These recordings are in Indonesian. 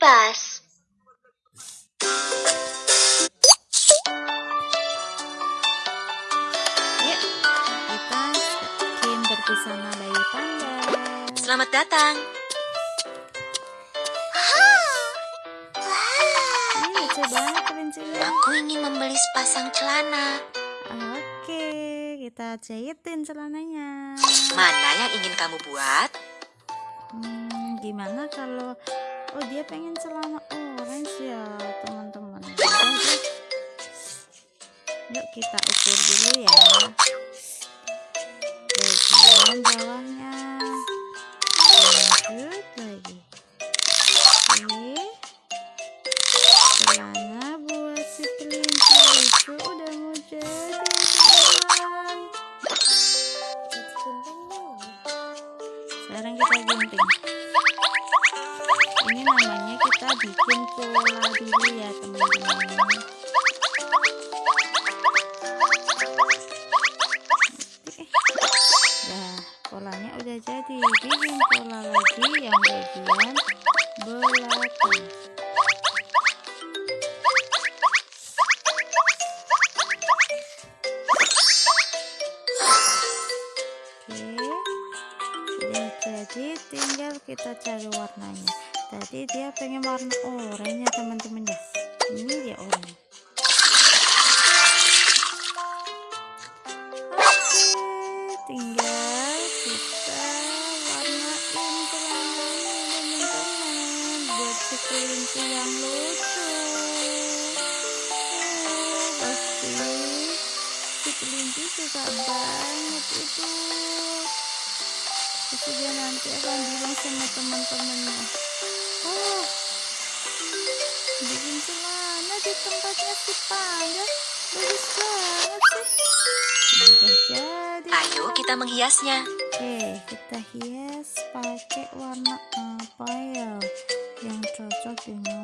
kipas. Yuk, kita bikin berbusana bayi panda. Selamat datang. Ini lucu banget. Aku ingin membeli sepasang celana. Oke, kita jahitin celananya. Mana yang ingin kamu buat? Hmm, gimana kalau oh dia pengen celana orange ya teman-teman. Yuk kita ukur dulu ya. Bagian bawahnya. Lanjut lagi. Oke. Celana buat si kelinci itu udah mau jadi. Sekarang kita gunting. Ini namanya kita bikin pola dulu ya teman-teman. Nah, polanya udah jadi. Bikin pola lagi yang bagian belakang. Oke. Udah jadi tinggal kita cari warnanya. Tadi dia pengen warna oranye ya teman-teman ya. Ini dia oranye. Oke, tinggal kita warnain celananya teman-teman buat si kelinci yang lucu. Oh, pasti si kelinci suka banget itu. Pasti dia nanti akan bilang sama teman-temannya. Oh, bikin celana di tempatnya si panda bagus banget sih. Udah jadi. Ayo kita menghiasnya. Oke, kita hias pakai warna apa ya yang cocok dengan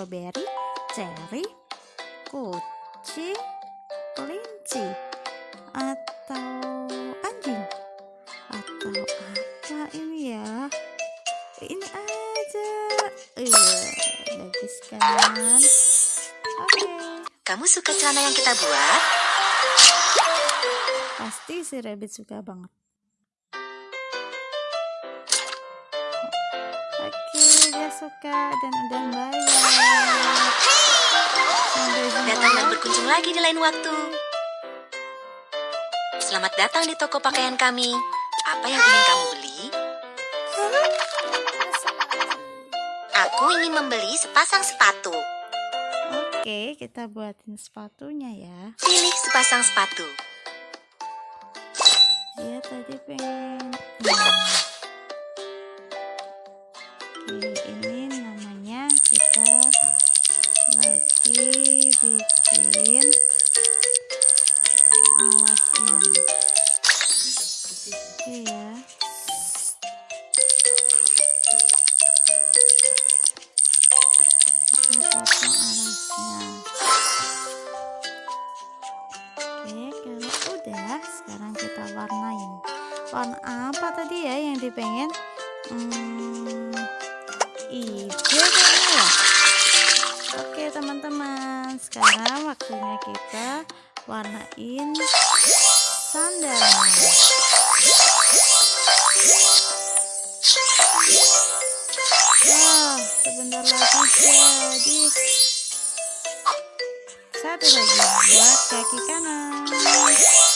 Strawberry, cherry, kucing, kelinci, atau anjing, atau apa ini ya? Ini aja. Iya, bagus kan? Oke, Kamu suka celana yang kita buat? pasti si rabbit suka banget. Oke, dia suka dan udah bayar. Sampai jumpa Datang dan berkunjung lagi di lain waktu. Selamat datang di toko pakaian kami. Apa yang ingin kamu beli? Aku ingin membeli sepasang sepatu. Oke, kita buatin sepatunya ya. Pilih sepasang sepatu. Dia tadi pengen. Hmm. Ini namanya kita lagi bikin alasnya. Oke ya. Kita potong alasnya. Oke, kalau udah, sekarang kita warnain. Warna apa tadi ya yang dipengen? Hmm, hijau kayaknya ya. Oke teman-teman, sekarang waktunya kita warnain sandalnya. Wah, sebentar lagi jadi. Satu lagi buat kaki kanan.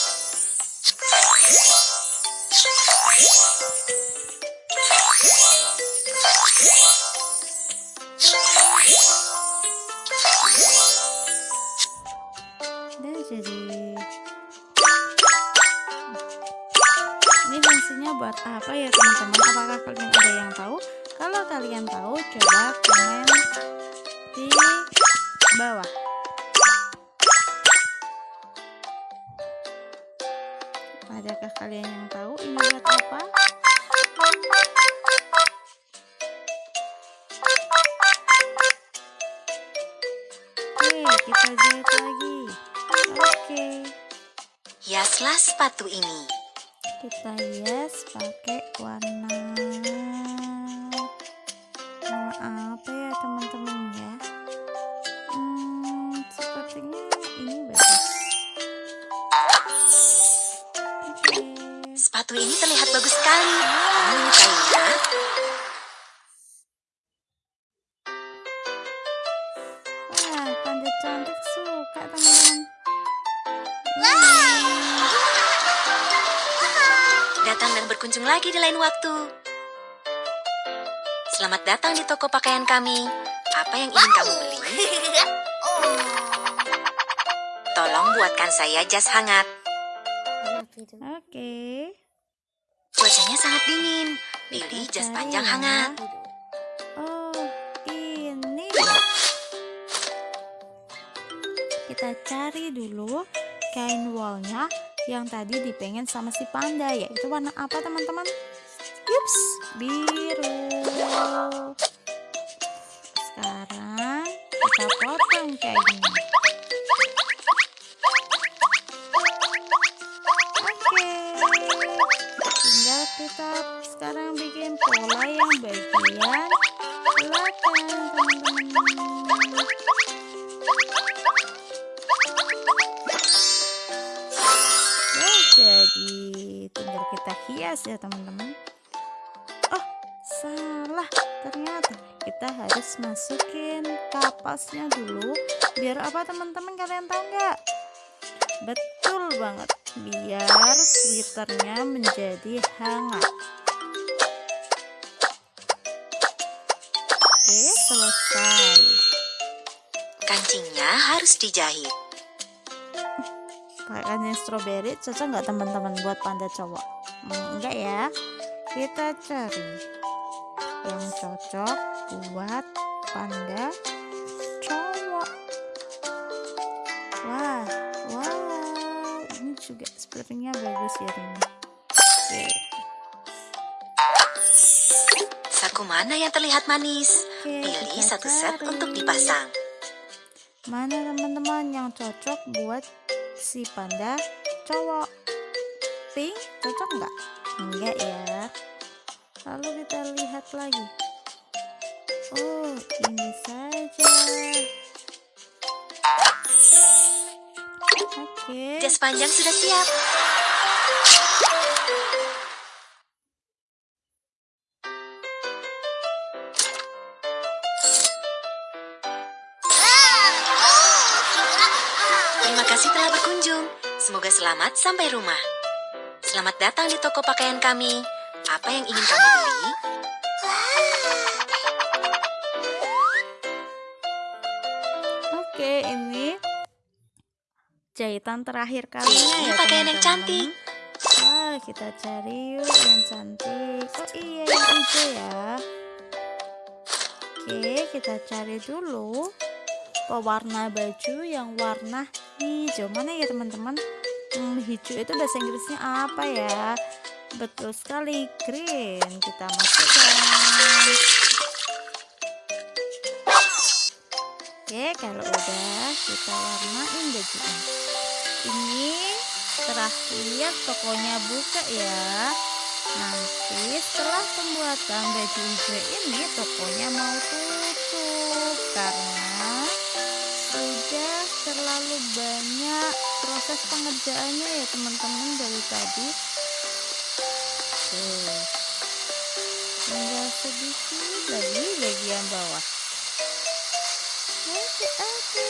Jadi. Ini fungsinya buat apa ya teman-teman? Apakah kalian ada yang tahu? Kalau kalian tahu, coba komen di bawah. Adakah kalian yang tahu ini buat apa? Oke, kita jahit lagi. Hiaslah sepatu ini. kita hias pakai warna warna apa ya teman-teman ya? Hmm, sepertinya ini bagus. Oke. Sepatu ini terlihat bagus sekali. Kamu menyukainya? Datang dan berkunjung lagi di lain waktu. Selamat datang di toko pakaian kami. Apa yang ingin kamu beli? Tolong buatkan saya jas hangat. Oke. Cuacanya sangat dingin. Pilih jas panjang ya. hangat. Oh, ini. Kita cari dulu kain wolnya yang tadi dipengen sama si panda yaitu warna apa teman-teman? Yups, biru. Sekarang kita potong kainnya. Oke, jadi tinggal kita hias ya teman-teman. Oh, salah. Ternyata kita harus masukin kapasnya dulu. Biar apa teman-teman kalian tahu nggak? Betul banget. Biar sweaternya menjadi hangat. Oke, selesai. Kancingnya harus dijahit. Pakaian yang strawberry cocok nggak teman-teman buat panda cowok? Hmm, enggak ya. Kita cari yang cocok buat panda cowok. Wah, wow, ini juga sepertinya bagus ya teman. Oke, Saku mana yang terlihat manis? oke. Pilih satu set untuk dipasang. Mana teman-teman yang cocok buat si panda cowok? Pink cocok nggak? Enggak ya. Lalu kita lihat lagi. Oh, ini saja. Oke. Jas panjang sudah siap. Terima kasih telah berkunjung. Semoga selamat sampai rumah. Selamat datang di toko pakaian kami. Apa yang ingin kamu beli? Oke, ini jahitan terakhir kalinya Ini ya pakaian yang teman-teman. cantik. Wah, kita cari yuk yang cantik. Oh iya, yang hijau ya. Oke, kita cari dulu pewarna baju yang warna hijau. Mana ya teman-teman? Hmm, hijau itu bahasa Inggrisnya apa ya? Betul sekali, green. Kita masukkan. Oke, kalau udah kita warnain bajunya. Ini terakhir tokonya buka ya. Nanti setelah pembuatan baju hijau ini tokonya mau tutup karena terlalu banyak proses pengerjaannya ya teman-teman dari tadi. Oke. Tinggal sedikit lagi bagian bawah. Oke, oke.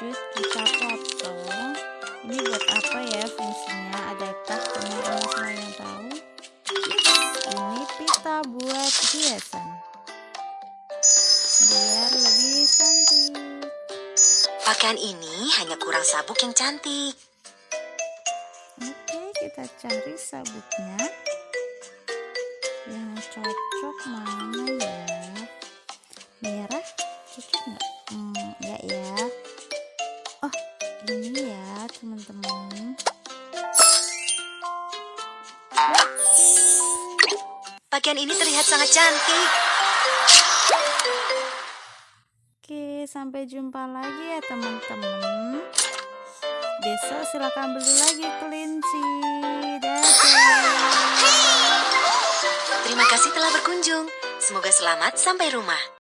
Lanjut kita potong. Ini buat apa ya fungsinya? Adakah teman-teman semua yang tahu? Ini pita buat hiasan. Biar lebih cantik. Pakaian ini hanya kurang sabuk yang cantik. Oke, kita cari sabuknya. Yang cocok mana ya? Merah cocok nggak? Ini ya, teman-teman. Pakaian ini terlihat sangat cantik. Oke, sampai jumpa lagi ya, teman-teman. Besok silakan beli lagi kelinci. Dadah. Terima kasih telah berkunjung. Semoga selamat sampai rumah.